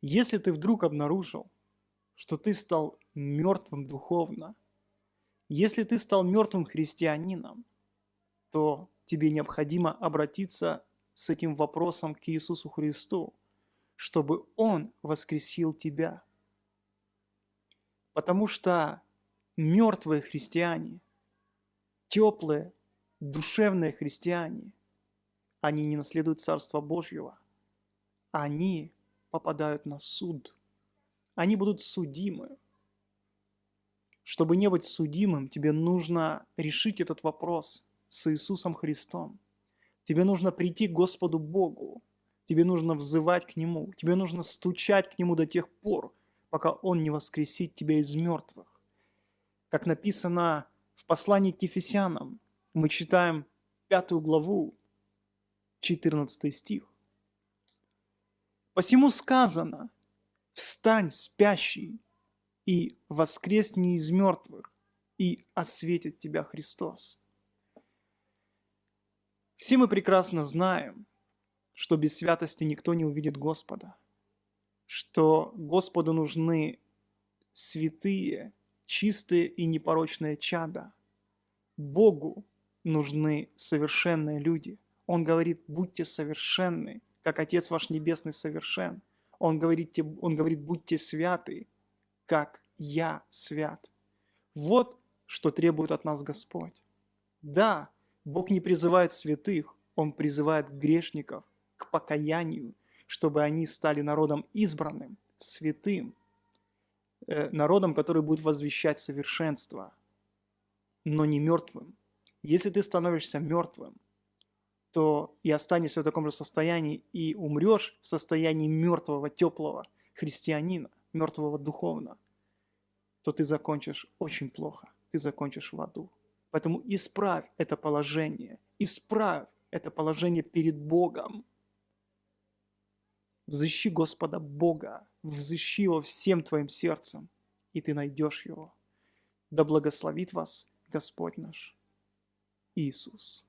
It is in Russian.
Если ты вдруг обнаружил, что ты стал мертвым духовно, если ты стал мертвым христианином, то тебе необходимо обратиться с этим вопросом к Иисусу Христу, чтобы Он воскресил тебя. Потому что мертвые христиане, теплые, душевные христиане, они не наследуют Царство Божьего. Они попадают на суд. Они будут судимы. Чтобы не быть судимым, тебе нужно решить этот вопрос с Иисусом Христом. Тебе нужно прийти к Господу Богу. Тебе нужно взывать к Нему. Тебе нужно стучать к Нему до тех пор, пока Он не воскресит тебя из мертвых. Как написано в послании к Ефесянам, мы читаем пятую главу, 14 стих. Посему сказано, встань, спящий, и воскресни из мертвых, и осветит тебя Христос. Все мы прекрасно знаем, что без святости никто не увидит Господа, что Господу нужны святые, чистые и непорочные чада. Богу нужны совершенные люди. Он говорит, будьте совершенны, как Отец ваш Небесный совершен. Он говорит, он говорит, будьте святы, как я свят. Вот что требует от нас Господь. Да, Бог не призывает святых, Он призывает грешников к покаянию, чтобы они стали народом избранным, святым, э, народом, который будет возвещать совершенство, но не мертвым. Если ты становишься мертвым, то и останешься в таком же состоянии, и умрешь в состоянии мертвого, теплого христианина, мертвого духовно, то ты закончишь очень плохо, ты закончишь в аду. Поэтому исправь это положение, исправь это положение перед Богом. Взыщи Господа Бога, взыщи Его всем твоим сердцем, и ты найдешь Его. Да благословит вас Господь наш Иисус.